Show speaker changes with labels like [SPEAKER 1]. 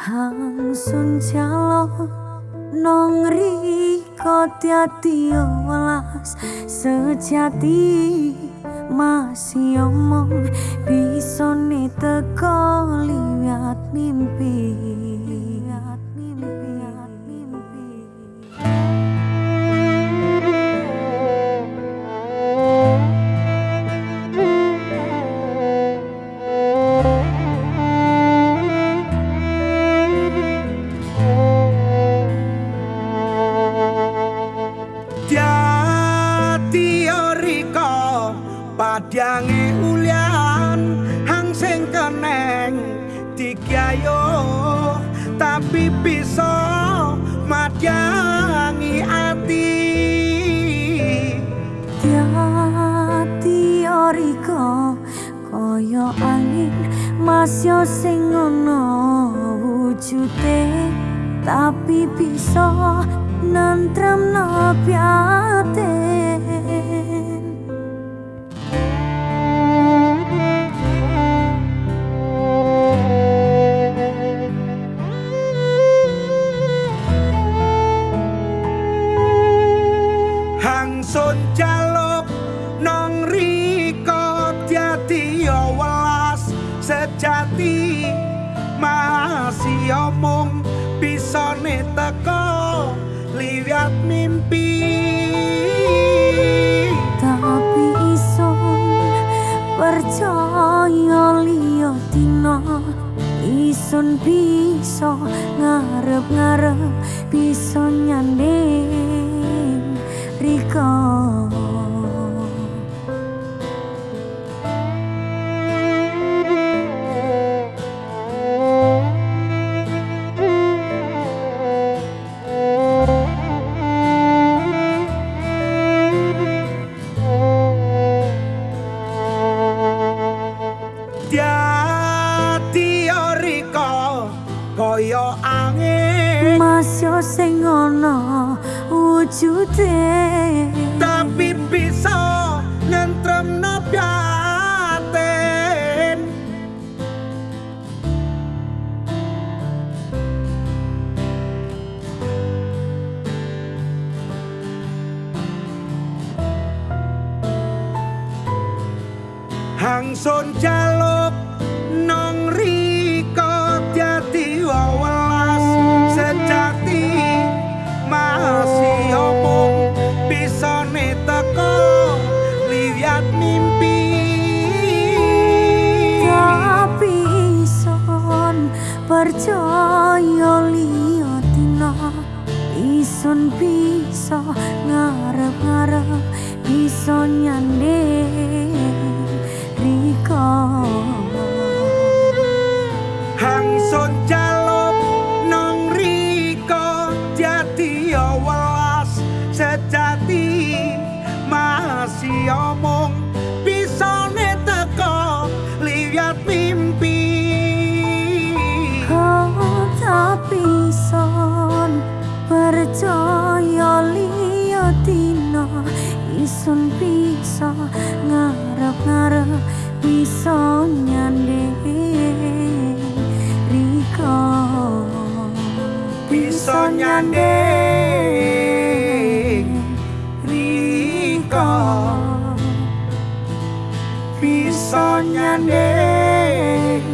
[SPEAKER 1] Hang sun jalo nong riko tiati olas sejati masih omong bisa teko lihat mimpi.
[SPEAKER 2] Padyange ulian hang sing keneng dikyayo tapi bisa madyangi ati.
[SPEAKER 1] Oriko koyo angin masyo sing ono wujute. Tapi bisa nantrem no
[SPEAKER 2] sejati masih omong bisa teko lihat mimpi.
[SPEAKER 1] Tapi iso percaya liyo dino isun bisa ngarep-ngarep bisa nyanding Rika
[SPEAKER 2] Koyo angin.
[SPEAKER 1] Masyo sing ana wujude
[SPEAKER 2] tapi bisa nentrem no piaten hang son jaluk nong
[SPEAKER 1] ison bisa ngarep-ngarep bisa nyanding riko dina ison bisa ngarep-ngarep bisa nyanding riko.
[SPEAKER 2] Bisa nyanding riko. Bisa nyanding